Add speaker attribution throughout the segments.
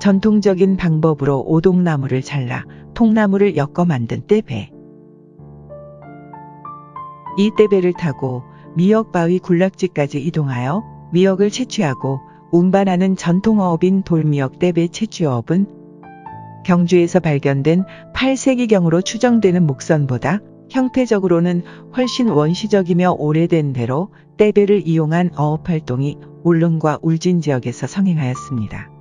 Speaker 1: 전통적인 방법으로 오동나무를 잘라 통나무를 엮어 만든 떼배. 이 떼배를 타고 미역바위 군락지까지 이동하여 미역을 채취하고 운반하는 전통어업인 돌미역 떼배 채취어업은 경주에서 발견된 8세기경으로 추정되는 목선보다 형태적으로는 훨씬 원시적이며 오래된 대로 떼배를 이용한 어업 활동이 울릉과 울진 지역에서 성행하였습니다.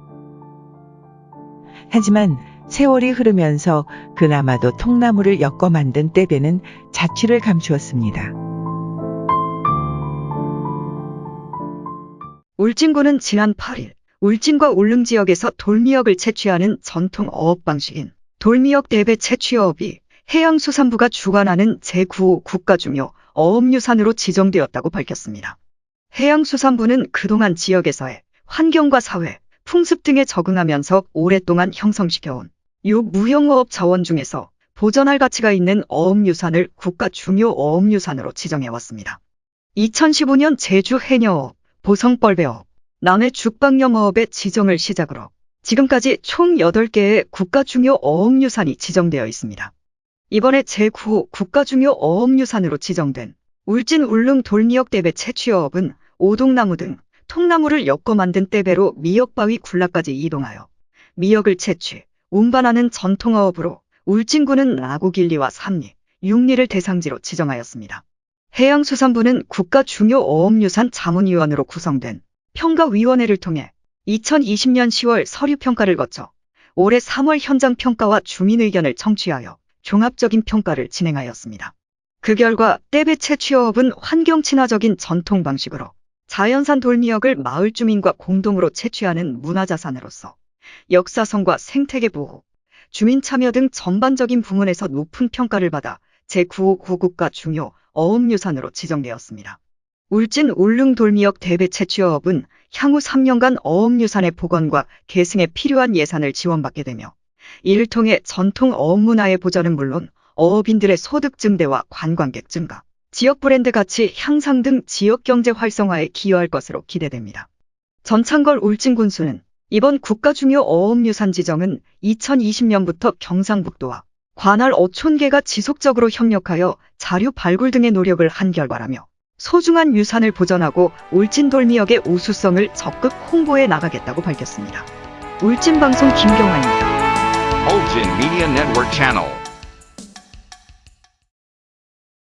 Speaker 1: 하지만 세월이 흐르면서 그나마도 통나무를 엮어 만든 떼배는 자취를 감추었습니다.
Speaker 2: 울진군은 지난 8일 울진과 울릉 지역에서 돌미역을 채취하는 전통 어업 방식인 돌미역 대배 채취어업이 해양수산부가 주관하는 제9호 국가중요 어업유산으로 지정되었다고 밝혔습니다. 해양수산부는 그동안 지역에서의 환경과 사회, 풍습 등에 적응하면서 오랫동안 형성시켜온 요 무형어업 자원 중에서 보전할 가치가 있는 어업유산을 국가 중요 어업유산으로 지정해왔습니다. 2015년 제주 해녀어업, 보성벌배어업, 남해 죽방염어업의 지정을 시작으로 지금까지 총 8개의 국가 중요 어업유산이 지정되어 있습니다. 이번에 제9호 국가 중요 어업유산으로 지정된 울진 울릉 돌미역 떼배 채취어업은 오동나무 등 통나무를 엮어 만든 떼배로 미역바위 군락까지 이동하여 미역을 채취, 운반하는 전통어업으로 울진군은 나고길리와 삼리, 육리를 대상지로 지정하였습니다. 해양수산부는 국가 중요 어업유산 자문위원으로 구성된 평가위원회를 통해 2020년 10월 서류평가를 거쳐 올해 3월 현장평가와 주민의견을 청취하여 종합적인 평가를 진행하였습니다. 그 결과 떼배 채취어업은 환경 친화적인 전통 방식으로 자연산 돌미역을 마을 주민과 공동으로 채취하는 문화자산으로서 역사성과 생태계 보호, 주민 참여 등 전반적인 부문에서 높은 평가를 받아 제9호 고국가 중요 어업유산으로 지정되었습니다. 울진 울릉 돌미역 대배 채취어업은 향후 3년간 어업유산의 복원과 계승에 필요한 예산을 지원받게 되며 이를 통해 전통 어업 문화의 보전은 물론 어업인들의 소득 증대와 관광객 증가, 지역 브랜드 가치 향상 등 지역 경제 활성화에 기여할 것으로 기대됩니다. 전창걸 울진 군수는 이번 국가중요 어업유산 지정은 2020년부터 경상북도와 관할 어촌계가 지속적으로 협력하여 자료 발굴 등의 노력을 한 결과라며 소중한 유산을 보전하고 울진 돌미역의 우수성을 적극 홍보해 나가겠다고 밝혔습니다. 울진 방송 김경환입니다.